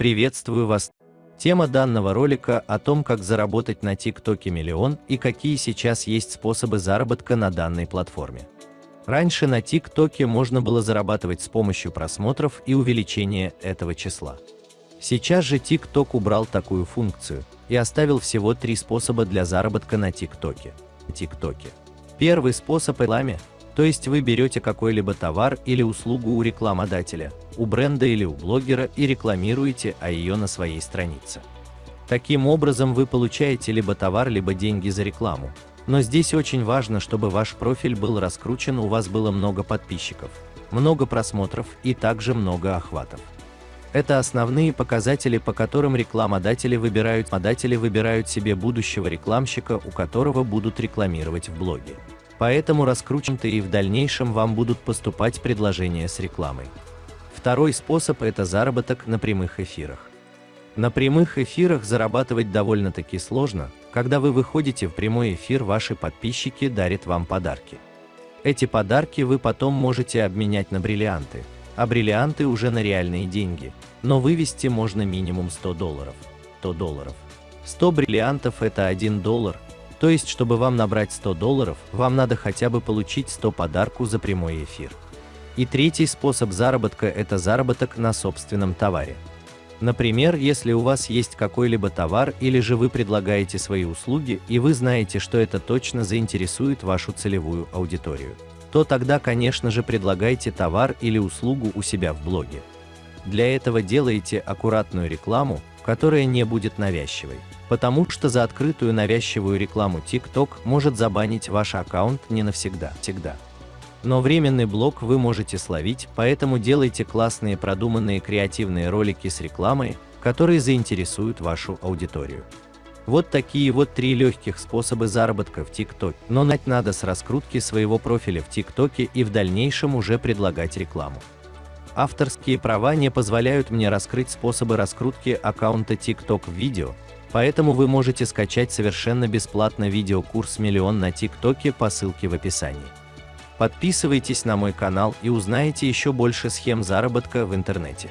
Приветствую вас! Тема данного ролика о том, как заработать на ТикТоке миллион и какие сейчас есть способы заработка на данной платформе. Раньше на ТикТоке можно было зарабатывать с помощью просмотров и увеличения этого числа. Сейчас же ТикТок убрал такую функцию и оставил всего три способа для заработка на ТикТоке. ТикТоке. Первый способ – рекламе, то есть вы берете какой-либо товар или услугу у рекламодателя, у бренда или у блогера и рекламируете о ее на своей странице. Таким образом вы получаете либо товар, либо деньги за рекламу. Но здесь очень важно, чтобы ваш профиль был раскручен, у вас было много подписчиков, много просмотров и также много охватов. Это основные показатели, по которым рекламодатели выбирают, модатели выбирают себе будущего рекламщика, у которого будут рекламировать в блоге. Поэтому раскручен-то и в дальнейшем вам будут поступать предложения с рекламой. Второй способ – это заработок на прямых эфирах. На прямых эфирах зарабатывать довольно-таки сложно, когда вы выходите в прямой эфир, ваши подписчики дарят вам подарки. Эти подарки вы потом можете обменять на бриллианты, а бриллианты уже на реальные деньги, но вывести можно минимум 100 долларов. 100 долларов. 100 бриллиантов – это 1 доллар, то есть, чтобы вам набрать 100 долларов, вам надо хотя бы получить 100 подарку за прямой эфир. И третий способ заработка – это заработок на собственном товаре. Например, если у вас есть какой-либо товар или же вы предлагаете свои услуги и вы знаете, что это точно заинтересует вашу целевую аудиторию, то тогда, конечно же, предлагайте товар или услугу у себя в блоге. Для этого делаете аккуратную рекламу, которая не будет навязчивой потому что за открытую навязчивую рекламу TikTok может забанить ваш аккаунт не навсегда. Всегда. Но временный блок вы можете словить, поэтому делайте классные продуманные креативные ролики с рекламой, которые заинтересуют вашу аудиторию. Вот такие вот три легких способа заработка в TikTok, но начать надо с раскрутки своего профиля в TikTok и в дальнейшем уже предлагать рекламу. Авторские права не позволяют мне раскрыть способы раскрутки аккаунта TikTok в видео, Поэтому вы можете скачать совершенно бесплатно видеокурс «Миллион» на ТикТоке по ссылке в описании. Подписывайтесь на мой канал и узнаете еще больше схем заработка в интернете.